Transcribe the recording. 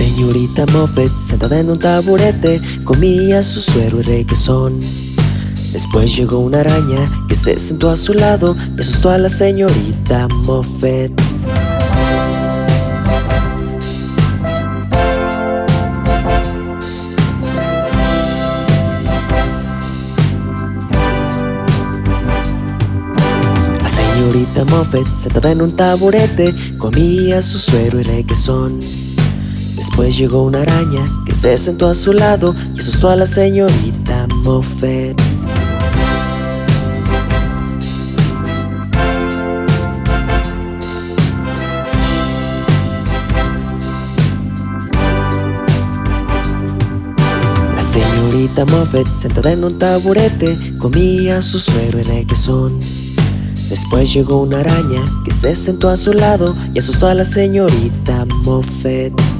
señorita Moffett, sentada en un taburete, comía su suero y requesón. Después llegó una araña que se sentó a su lado y asustó a la señorita Moffett. La señorita Moffett, sentada en un taburete, comía su suero y requesón. Después llegó una araña que se sentó a su lado y asustó a la señorita Moffett. La señorita Moffett, sentada en un taburete, comía su suero y requesón. Después llegó una araña que se sentó a su lado y asustó a la señorita Moffett.